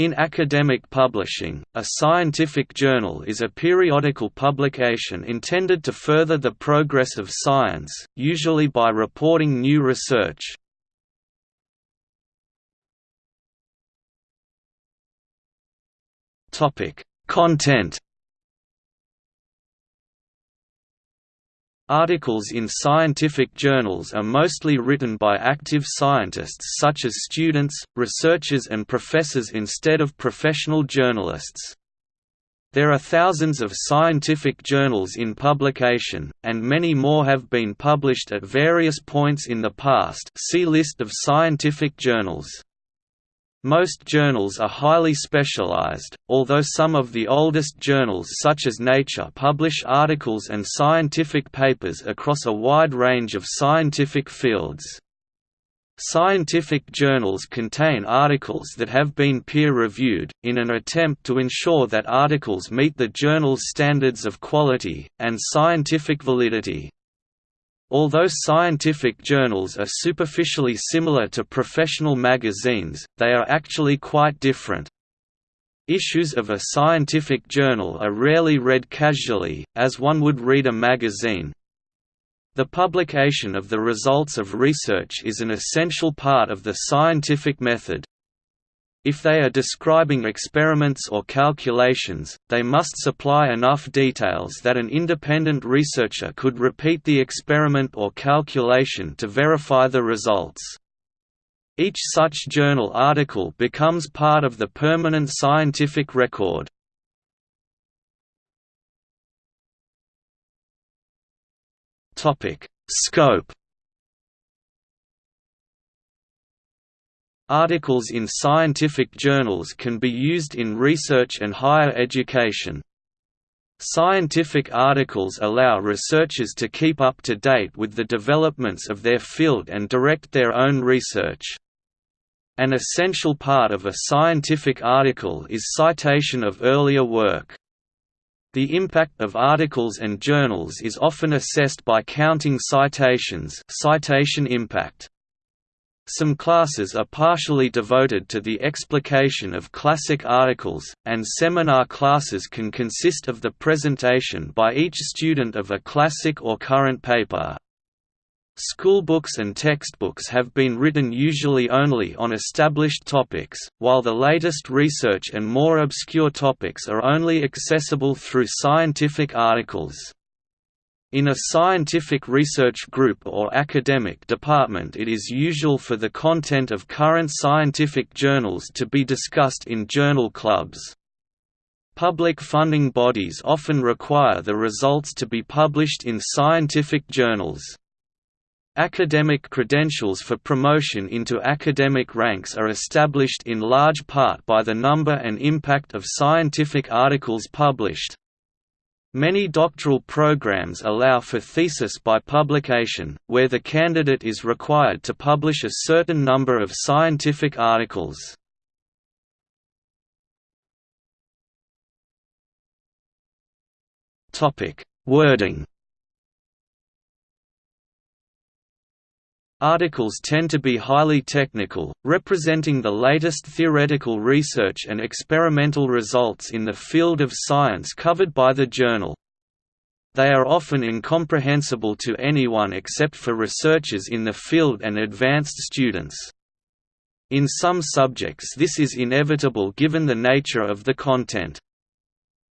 In academic publishing, a scientific journal is a periodical publication intended to further the progress of science, usually by reporting new research. Content Articles in scientific journals are mostly written by active scientists such as students, researchers and professors instead of professional journalists. There are thousands of scientific journals in publication, and many more have been published at various points in the past see List of scientific journals. Most journals are highly specialized, although some of the oldest journals such as Nature publish articles and scientific papers across a wide range of scientific fields. Scientific journals contain articles that have been peer-reviewed, in an attempt to ensure that articles meet the journal's standards of quality, and scientific validity. Although scientific journals are superficially similar to professional magazines, they are actually quite different. Issues of a scientific journal are rarely read casually, as one would read a magazine. The publication of the results of research is an essential part of the scientific method, if they are describing experiments or calculations, they must supply enough details that an independent researcher could repeat the experiment or calculation to verify the results. Each such journal article becomes part of the permanent scientific record. Scope Articles in scientific journals can be used in research and higher education. Scientific articles allow researchers to keep up to date with the developments of their field and direct their own research. An essential part of a scientific article is citation of earlier work. The impact of articles and journals is often assessed by counting citations citation impact. Some classes are partially devoted to the explication of classic articles, and seminar classes can consist of the presentation by each student of a classic or current paper. Schoolbooks and textbooks have been written usually only on established topics, while the latest research and more obscure topics are only accessible through scientific articles. In a scientific research group or academic department it is usual for the content of current scientific journals to be discussed in journal clubs. Public funding bodies often require the results to be published in scientific journals. Academic credentials for promotion into academic ranks are established in large part by the number and impact of scientific articles published, Many doctoral programs allow for thesis by publication, where the candidate is required to publish a certain number of scientific articles. Wording Articles tend to be highly technical, representing the latest theoretical research and experimental results in the field of science covered by the journal. They are often incomprehensible to anyone except for researchers in the field and advanced students. In some subjects this is inevitable given the nature of the content.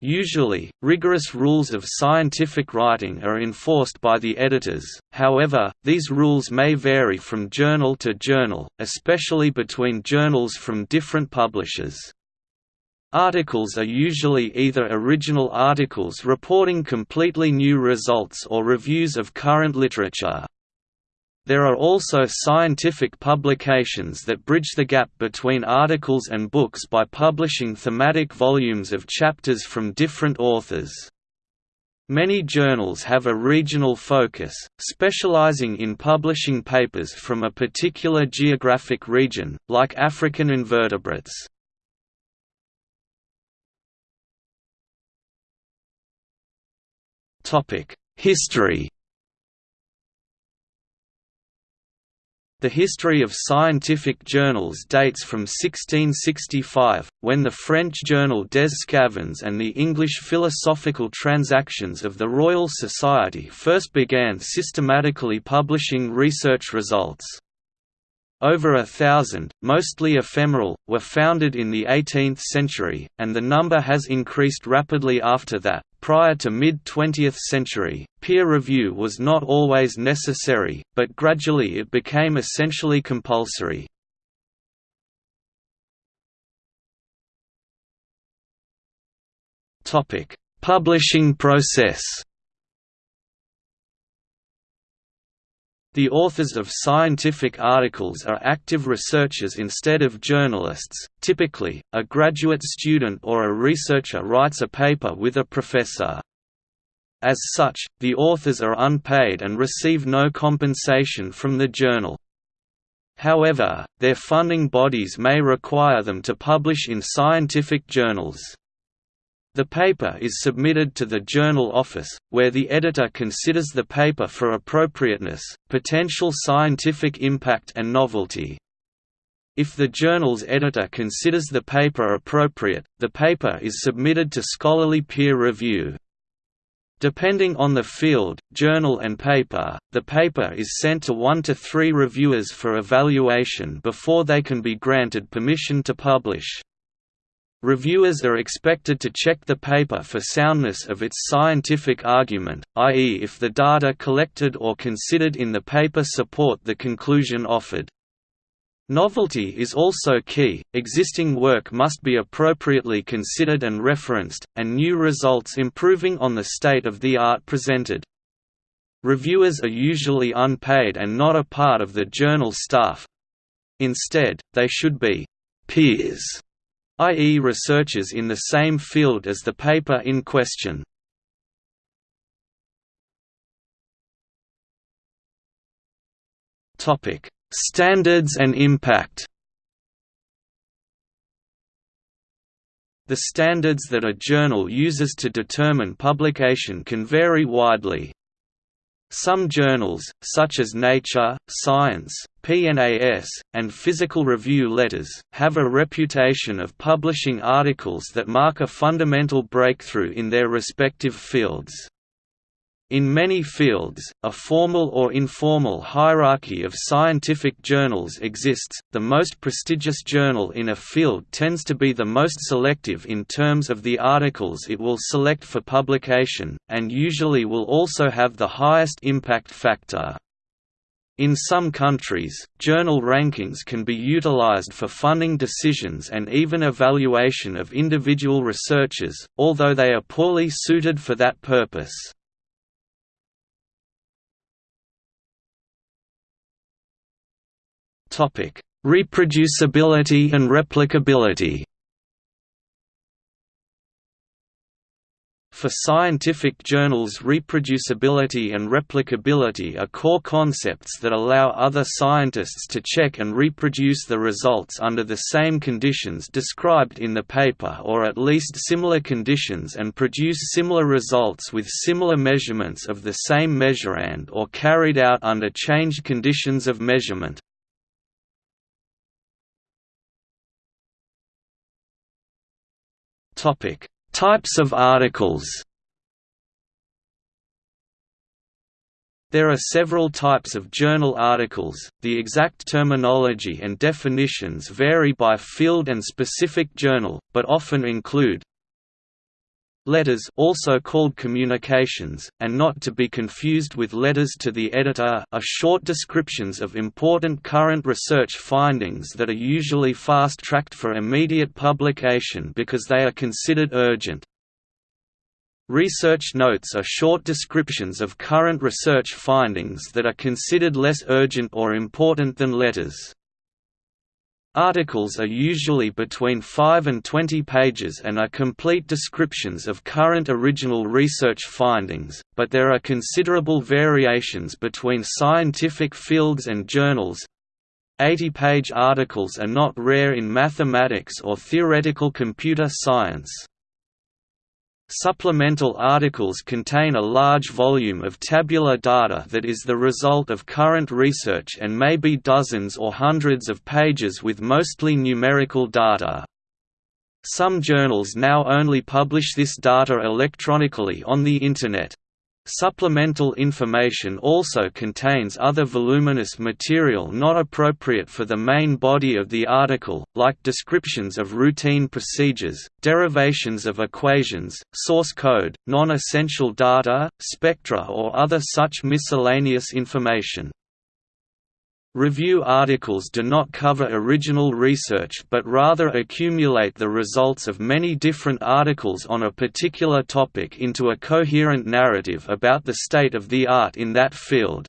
Usually, rigorous rules of scientific writing are enforced by the editors, however, these rules may vary from journal to journal, especially between journals from different publishers. Articles are usually either original articles reporting completely new results or reviews of current literature. There are also scientific publications that bridge the gap between articles and books by publishing thematic volumes of chapters from different authors. Many journals have a regional focus, specializing in publishing papers from a particular geographic region, like African invertebrates. History The history of scientific journals dates from 1665, when the French journal Des Sçavans and the English Philosophical Transactions of the Royal Society first began systematically publishing research results. Over a thousand, mostly ephemeral, were founded in the 18th century, and the number has increased rapidly after that. Prior to mid-20th century, peer review was not always necessary, but gradually it became essentially compulsory. Publishing process The authors of scientific articles are active researchers instead of journalists. Typically, a graduate student or a researcher writes a paper with a professor. As such, the authors are unpaid and receive no compensation from the journal. However, their funding bodies may require them to publish in scientific journals. The paper is submitted to the journal office, where the editor considers the paper for appropriateness, potential scientific impact and novelty. If the journal's editor considers the paper appropriate, the paper is submitted to scholarly peer review. Depending on the field, journal and paper, the paper is sent to one to three reviewers for evaluation before they can be granted permission to publish. Reviewers are expected to check the paper for soundness of its scientific argument, i.e. if the data collected or considered in the paper support the conclusion offered. Novelty is also key, existing work must be appropriately considered and referenced, and new results improving on the state of the art presented. Reviewers are usually unpaid and not a part of the journal staff. Instead, they should be peers i.e. researchers in the same field as the paper in question. Standards and impact The standards that a journal uses to determine publication can vary widely. Some journals, such as Nature, Science, PNAS, and Physical Review Letters, have a reputation of publishing articles that mark a fundamental breakthrough in their respective fields. In many fields, a formal or informal hierarchy of scientific journals exists. The most prestigious journal in a field tends to be the most selective in terms of the articles it will select for publication, and usually will also have the highest impact factor. In some countries, journal rankings can be utilized for funding decisions and even evaluation of individual researchers, although they are poorly suited for that purpose. Reproducibility and replicability For scientific journals reproducibility and replicability are core concepts that allow other scientists to check and reproduce the results under the same conditions described in the paper or at least similar conditions and produce similar results with similar measurements of the same measurand or carried out under changed conditions of measurement. Topic: Types of articles. There are several types of journal articles. The exact terminology and definitions vary by field and specific journal, but often include Letters also called communications, and not to be confused with letters to the editor are short descriptions of important current research findings that are usually fast-tracked for immediate publication because they are considered urgent. Research notes are short descriptions of current research findings that are considered less urgent or important than letters. Articles are usually between 5 and 20 pages and are complete descriptions of current original research findings, but there are considerable variations between scientific fields and journals. 80-page articles are not rare in mathematics or theoretical computer science. Supplemental articles contain a large volume of tabular data that is the result of current research and may be dozens or hundreds of pages with mostly numerical data. Some journals now only publish this data electronically on the Internet. Supplemental information also contains other voluminous material not appropriate for the main body of the article, like descriptions of routine procedures, derivations of equations, source code, non-essential data, spectra or other such miscellaneous information. Review articles do not cover original research but rather accumulate the results of many different articles on a particular topic into a coherent narrative about the state of the art in that field.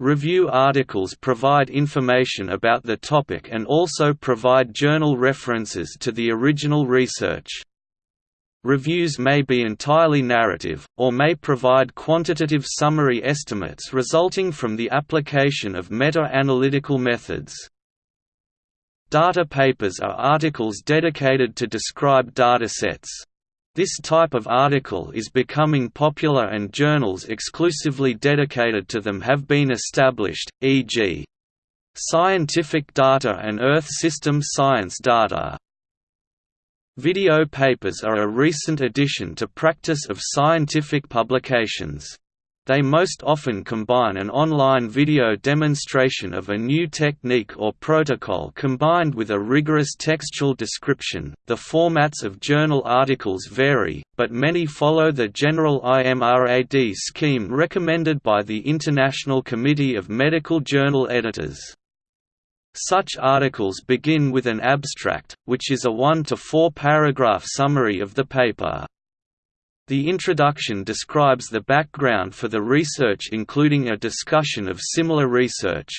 Review articles provide information about the topic and also provide journal references to the original research. Reviews may be entirely narrative, or may provide quantitative summary estimates resulting from the application of meta-analytical methods. Data papers are articles dedicated to describe datasets. This type of article is becoming popular and journals exclusively dedicated to them have been established, e.g. Scientific Data and Earth System Science Data. Video papers are a recent addition to practice of scientific publications. They most often combine an online video demonstration of a new technique or protocol combined with a rigorous textual description. The formats of journal articles vary, but many follow the general IMRAD scheme recommended by the International Committee of Medical Journal Editors. Such articles begin with an abstract, which is a one to four paragraph summary of the paper. The introduction describes the background for the research including a discussion of similar research.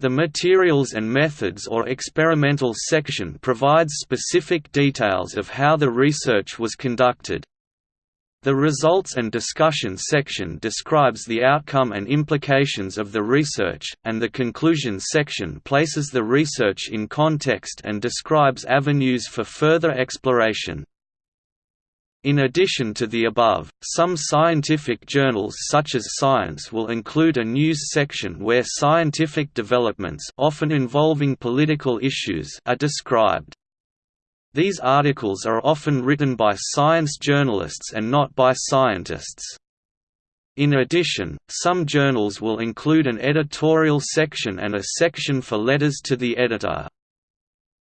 The materials and methods or experimental section provides specific details of how the research was conducted, the results and discussion section describes the outcome and implications of the research, and the conclusion section places the research in context and describes avenues for further exploration. In addition to the above, some scientific journals such as Science will include a news section where scientific developments often involving political issues are described. These articles are often written by science journalists and not by scientists. In addition, some journals will include an editorial section and a section for letters to the editor.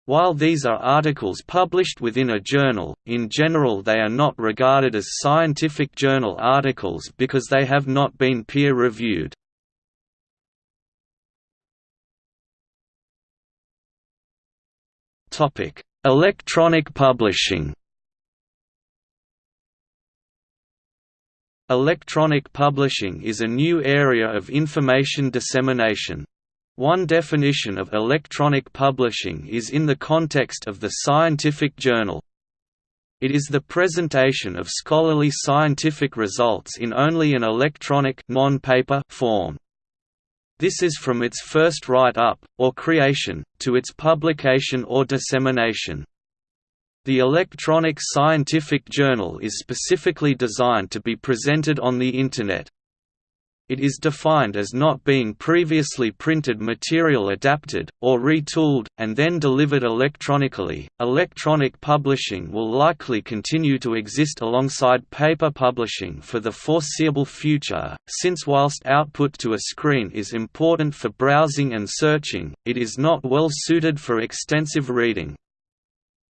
While these are articles published within a journal, in general they are not regarded as scientific journal articles because they have not been peer-reviewed. Topic: Electronic publishing Electronic publishing is a new area of information dissemination. One definition of electronic publishing is in the context of the scientific journal. It is the presentation of scholarly scientific results in only an electronic non-paper form. This is from its first write-up, or creation, to its publication or dissemination. The electronic scientific journal is specifically designed to be presented on the Internet. It is defined as not being previously printed material adapted, or retooled, and then delivered electronically. Electronic publishing will likely continue to exist alongside paper publishing for the foreseeable future, since whilst output to a screen is important for browsing and searching, it is not well suited for extensive reading.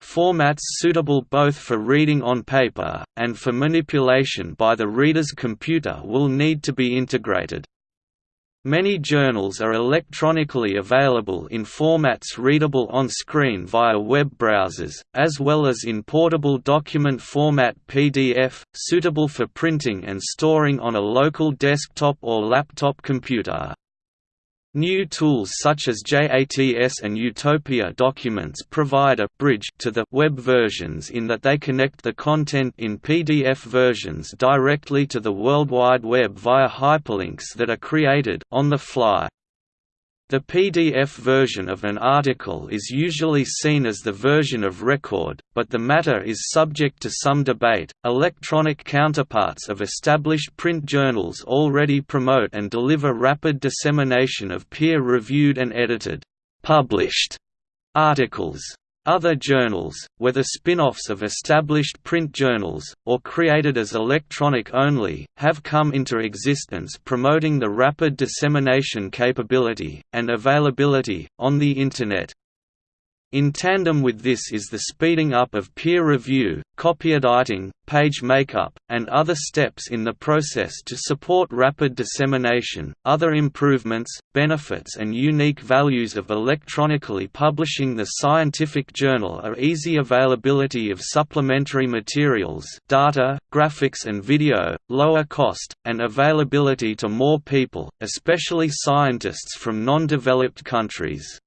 Formats suitable both for reading on paper, and for manipulation by the reader's computer will need to be integrated. Many journals are electronically available in formats readable on screen via web browsers, as well as in portable document format PDF, suitable for printing and storing on a local desktop or laptop computer. New tools such as JATS and Utopia documents provide a bridge to the web versions in that they connect the content in PDF versions directly to the World Wide Web via hyperlinks that are created on the fly. The PDF version of an article is usually seen as the version of record, but the matter is subject to some debate. Electronic counterparts of established print journals already promote and deliver rapid dissemination of peer reviewed and edited, published articles. Other journals, whether spin-offs of established print journals, or created as electronic only, have come into existence promoting the rapid dissemination capability, and availability, on the Internet. In tandem with this is the speeding up of peer review, copyediting, page makeup, and other steps in the process to support rapid dissemination. Other improvements, benefits, and unique values of electronically publishing the scientific journal are easy availability of supplementary materials, data, graphics, and video, lower cost, and availability to more people, especially scientists from non developed countries.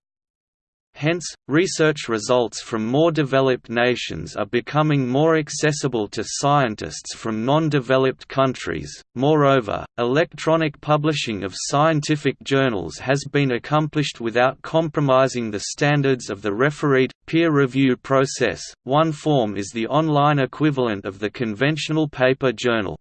Hence, research results from more developed nations are becoming more accessible to scientists from non-developed countries. Moreover, electronic publishing of scientific journals has been accomplished without compromising the standards of the refereed, peer review process. One form is the online equivalent of the conventional paper journal.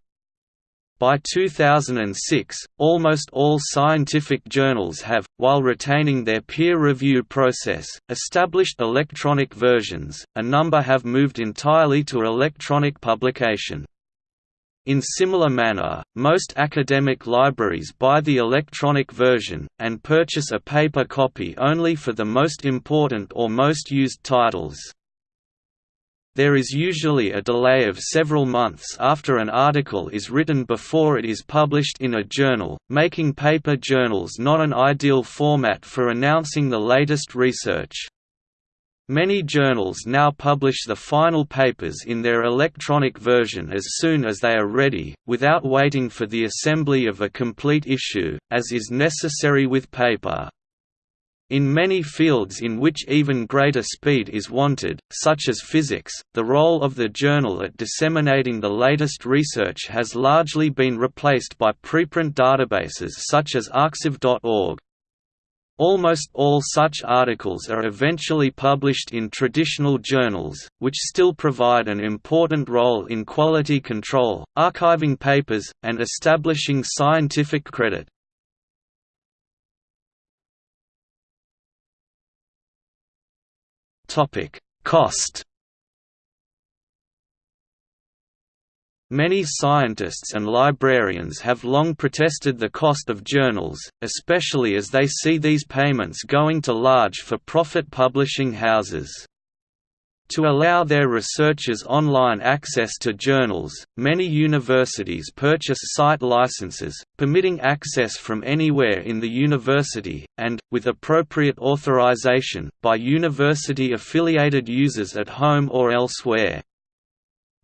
By 2006, almost all scientific journals have, while retaining their peer review process, established electronic versions, a number have moved entirely to electronic publication. In similar manner, most academic libraries buy the electronic version, and purchase a paper copy only for the most important or most used titles. There is usually a delay of several months after an article is written before it is published in a journal, making paper journals not an ideal format for announcing the latest research. Many journals now publish the final papers in their electronic version as soon as they are ready, without waiting for the assembly of a complete issue, as is necessary with paper. In many fields in which even greater speed is wanted, such as physics, the role of the journal at disseminating the latest research has largely been replaced by preprint databases such as arXiv.org. Almost all such articles are eventually published in traditional journals, which still provide an important role in quality control, archiving papers, and establishing scientific credit. Topic: Cost. Many scientists and librarians have long protested the cost of journals, especially as they see these payments going to large for-profit publishing houses. To allow their researchers online access to journals, many universities purchase site licenses, permitting access from anywhere in the university, and, with appropriate authorization, by university-affiliated users at home or elsewhere.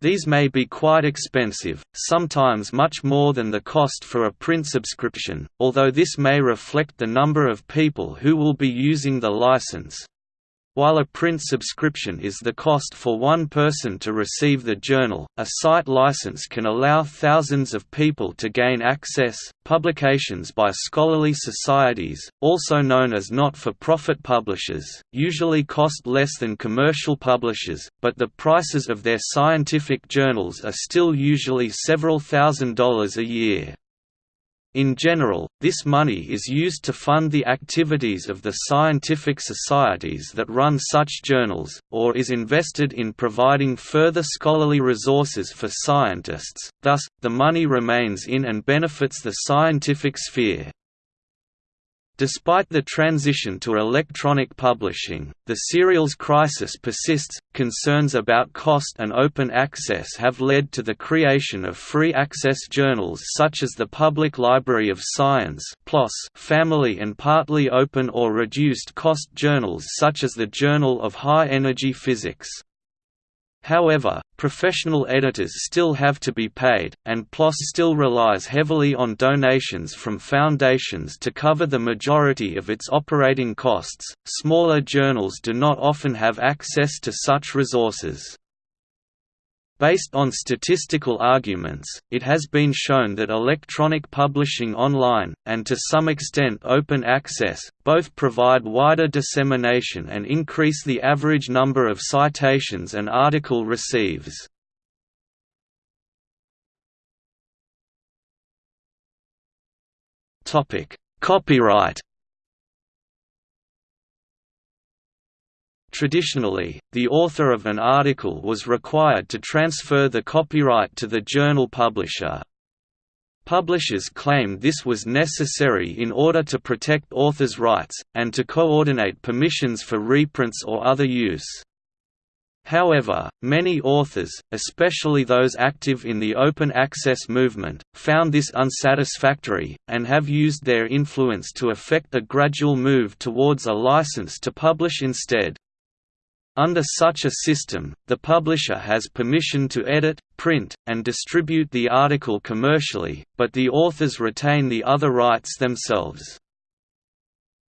These may be quite expensive, sometimes much more than the cost for a print subscription, although this may reflect the number of people who will be using the license. While a print subscription is the cost for one person to receive the journal, a site license can allow thousands of people to gain access. Publications by scholarly societies, also known as not-for-profit publishers, usually cost less than commercial publishers, but the prices of their scientific journals are still usually several thousand dollars a year. In general, this money is used to fund the activities of the scientific societies that run such journals, or is invested in providing further scholarly resources for scientists, thus, the money remains in and benefits the scientific sphere. Despite the transition to electronic publishing, the serials crisis persists. Concerns about cost and open access have led to the creation of free access journals such as the Public Library of Science (PLOS), family and partly open or reduced cost journals such as the Journal of High Energy Physics. However, professional editors still have to be paid, and PLOS still relies heavily on donations from foundations to cover the majority of its operating costs. Smaller journals do not often have access to such resources. Based on statistical arguments, it has been shown that electronic publishing online, and to some extent open access, both provide wider dissemination and increase the average number of citations an article receives. Copyright Traditionally, the author of an article was required to transfer the copyright to the journal publisher. Publishers claimed this was necessary in order to protect authors' rights, and to coordinate permissions for reprints or other use. However, many authors, especially those active in the open access movement, found this unsatisfactory, and have used their influence to effect a gradual move towards a license to publish instead. Under such a system, the publisher has permission to edit, print, and distribute the article commercially, but the authors retain the other rights themselves.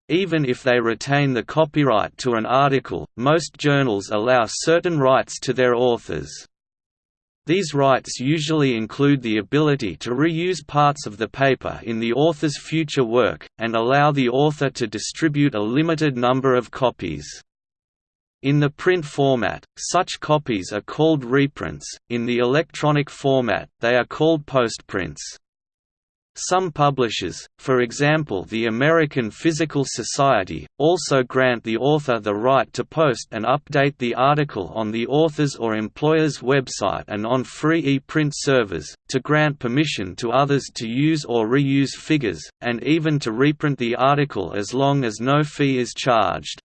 Even if they retain the copyright to an article, most journals allow certain rights to their authors. These rights usually include the ability to reuse parts of the paper in the author's future work, and allow the author to distribute a limited number of copies. In the print format, such copies are called reprints, in the electronic format, they are called postprints. Some publishers, for example the American Physical Society, also grant the author the right to post and update the article on the author's or employer's website and on free e-print servers, to grant permission to others to use or reuse figures, and even to reprint the article as long as no fee is charged.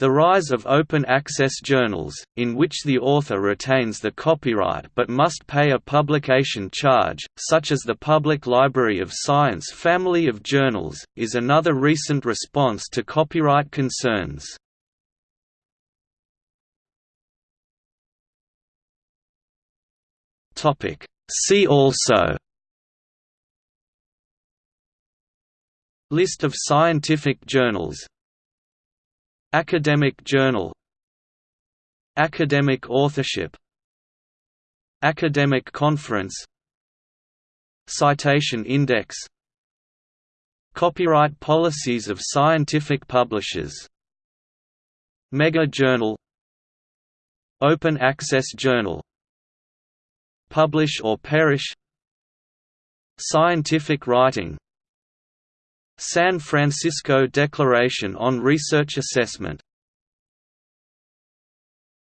The rise of open-access journals, in which the author retains the copyright but must pay a publication charge, such as the Public Library of Science family of journals, is another recent response to copyright concerns. See also List of scientific journals Academic journal. Academic authorship. Academic conference. Citation index. Copyright policies of scientific publishers. Mega Journal. Open Access Journal. Publish or Perish. Scientific writing San Francisco Declaration on Research Assessment